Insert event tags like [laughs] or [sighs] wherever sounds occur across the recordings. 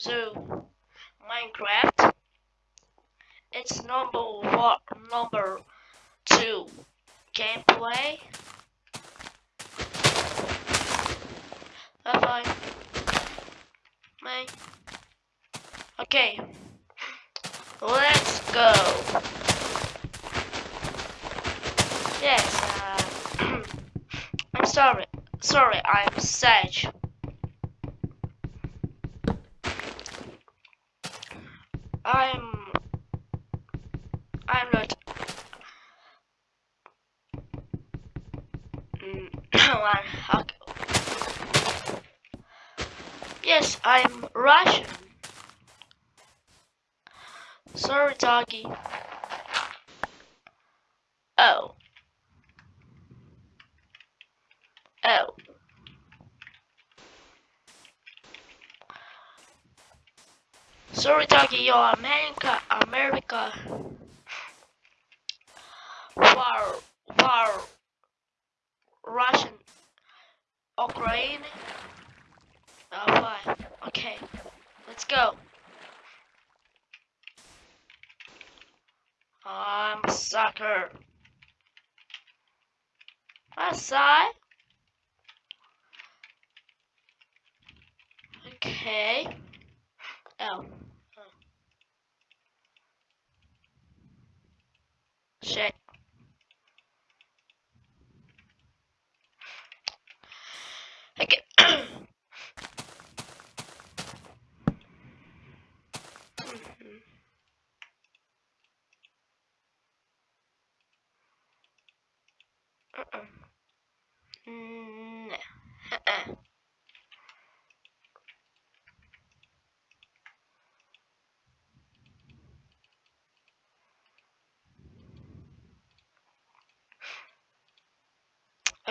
Zoo Minecraft. It's number one, number two gameplay. Bye bye. Bye. Okay. Let's go. Yes, uh, [clears throat] I'm sorry. Sorry, I'm Sage. I'm I'm not Mm, [coughs] okay. Yes, I'm Russian. Sorry, doggy. Oh. Oh. Sorry, doggy, you're America, America. War, war, Russian, Ukraine. Uh, oh, why? Okay, let's go. I'm a sucker. I it. Okay. Oh. oh. Shit. Okay. [coughs] Mhm. Uh-uh. Mm, uh-uh.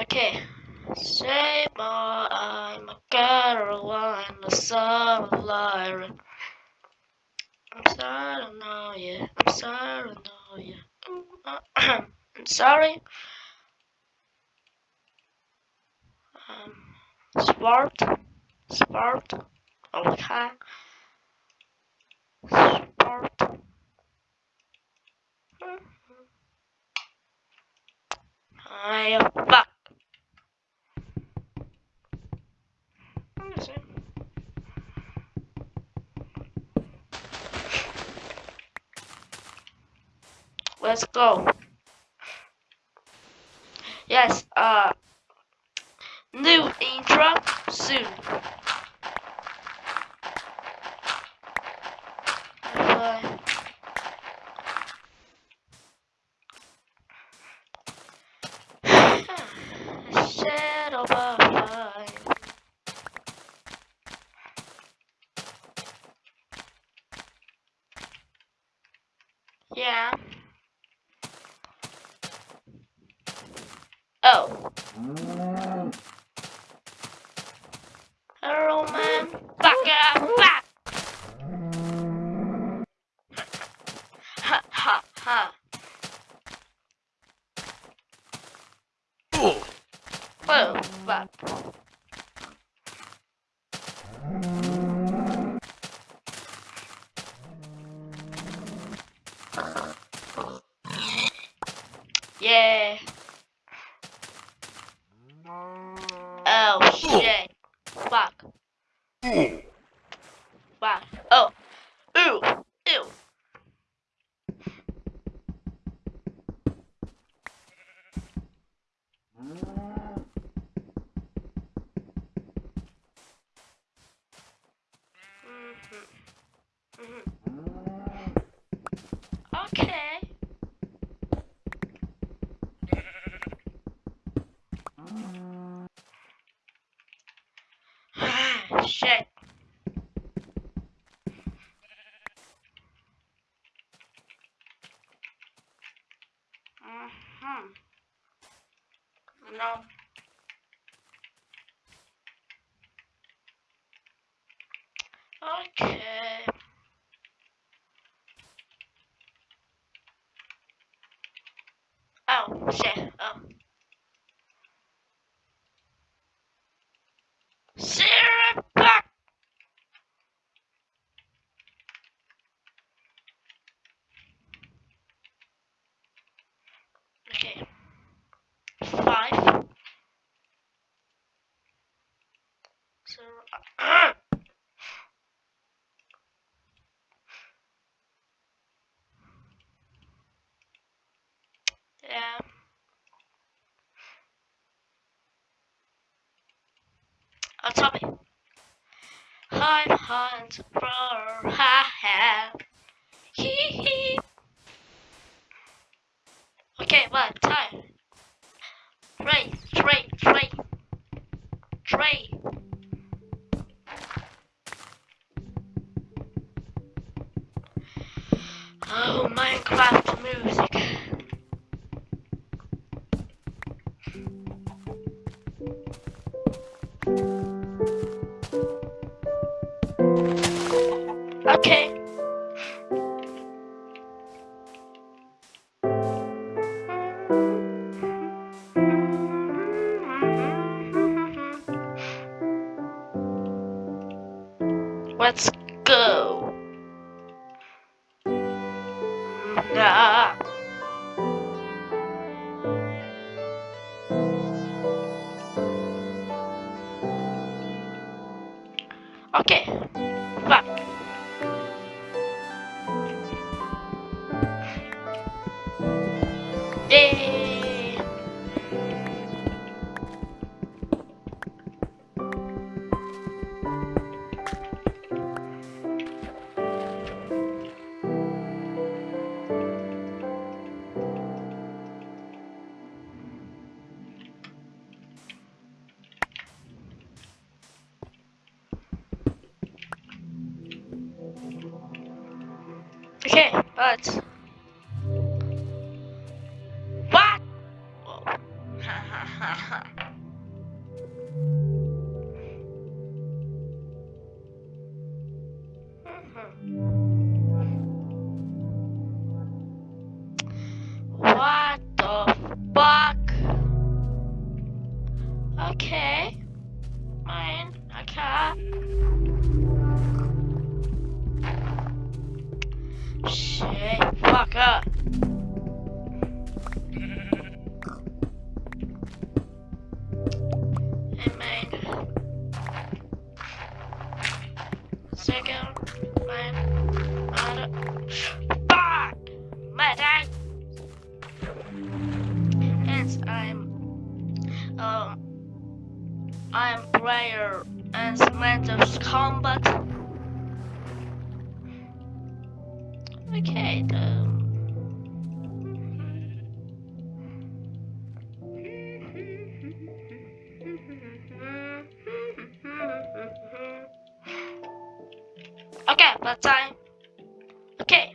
Okay. Say more, I'm a Caroline, the son of Lyra. I'm sorry, I know you. I'm sorry, I know you. I'm [clears throat] sorry. Um, sport, sport, okay. Sport. I fuck. Let's go. Yes, uh, new intro soon. Bye. Shadow bye. Yeah. Oh. Hello, man. Up, back. Ha ha ha. Whoa, back. Yeah. Oh shit. Fuck. Ooh. Fuck. Oh. Ooh. Ew. Mhm. Mhm. Okay. Shit. Mhm. No. Okay. Oh shit. Oh. Sarah back. yeah. Oh, Tommy. Hunt for ha ha. Let's go. Nah. Okay. Okay, but what? Whoa. [laughs] Hmm, hmm. Shit, fuck up. Hey man. Second. Fuck! Hence, I'm. Um. I'm player and Samantha's combat. Okay, then. Okay, but time. Okay.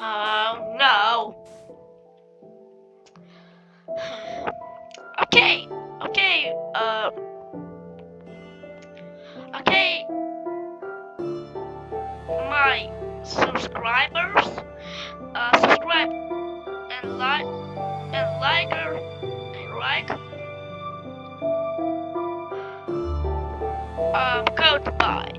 Oh no. [sighs] Okay, okay, uh. Okay. Subscribers, uh, subscribe and like and like and like. Um, goodbye.